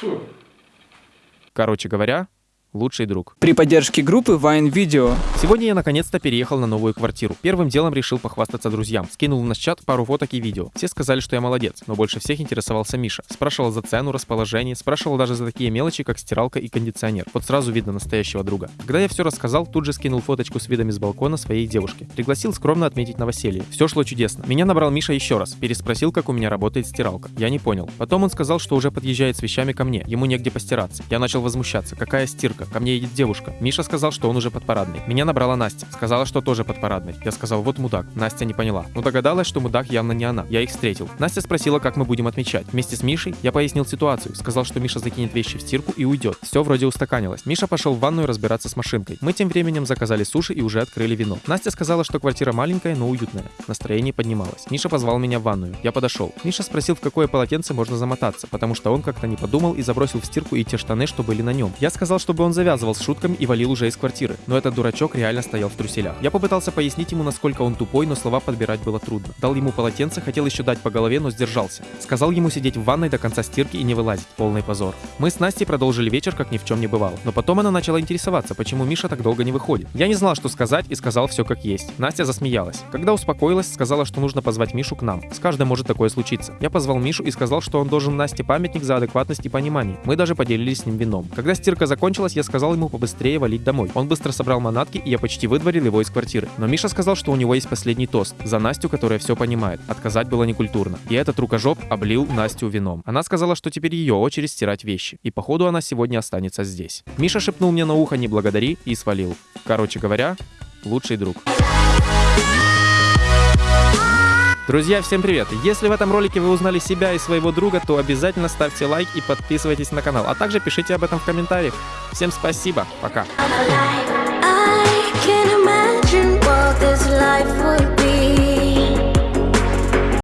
Фу. Короче говоря, лучший друг. При поддержке группы Vine Video. Сегодня я наконец-то переехал на новую квартиру. Первым делом решил похвастаться друзьям. Скинул в наш чат пару фоток и видео. Все сказали, что я молодец, но больше всех интересовался Миша. Спрашивал за цену, расположение, спрашивал даже за такие мелочи, как стиралка и кондиционер. Вот сразу видно настоящего друга. Когда я все рассказал, тут же скинул фоточку с видами с балкона своей девушки. Пригласил скромно отметить новоселье. Все шло чудесно. Меня набрал Миша еще раз. Переспросил, как у меня работает стиралка. Я не понял. Потом он сказал, что уже подъезжает с вещами ко мне. Ему негде постираться. Я начал возмущаться. Какая стирка? Ко мне едет девушка. Миша сказал, что он уже под парадной. Меня набрала Настя. Сказала, что тоже под парадной. Я сказал, вот мудак. Настя не поняла. Но догадалась, что мудак явно не она. Я их встретил. Настя спросила, как мы будем отмечать. Вместе с Мишей я пояснил ситуацию. Сказал, что Миша закинет вещи в стирку и уйдет. Все вроде устаканилось. Миша пошел в ванную разбираться с машинкой. Мы тем временем заказали суши и уже открыли вино. Настя сказала, что квартира маленькая, но уютная. Настроение поднималось. Миша позвал меня в ванную. Я подошел. Миша спросил, в какое полотенце можно замотаться, потому что он как-то не подумал и забросил в стирку и те штаны, что были на нем. Я сказал, чтобы он завязывал с шутками и валил уже из квартиры. Но этот дурачок реально стоял в труселях. Я попытался пояснить ему, насколько он тупой, но слова подбирать было трудно. Дал ему полотенце, хотел еще дать по голове, но сдержался. Сказал ему сидеть в ванной до конца стирки и не вылазить. Полный позор. Мы с Настей продолжили вечер, как ни в чем не бывало. Но потом она начала интересоваться, почему Миша так долго не выходит. Я не знал, что сказать и сказал все как есть. Настя засмеялась. Когда успокоилась, сказала, что нужно позвать Мишу к нам. С каждым может такое случиться. Я позвал Мишу и сказал, что он должен Насте памятник за адекватность и понимание. Мы даже поделились с ним вином. Когда стирка закончилась, я сказал ему побыстрее валить домой. Он быстро собрал манатки, и я почти выдворил его из квартиры. Но Миша сказал, что у него есть последний тост. За Настю, которая все понимает. Отказать было некультурно. И этот рукожоп облил Настю вином. Она сказала, что теперь ее очередь стирать вещи. И походу она сегодня останется здесь. Миша шепнул мне на ухо «не благодари» и свалил. Короче говоря, лучший друг. Друзья, всем привет! Если в этом ролике вы узнали себя и своего друга, то обязательно ставьте лайк и подписывайтесь на канал, а также пишите об этом в комментариях. Всем спасибо, пока!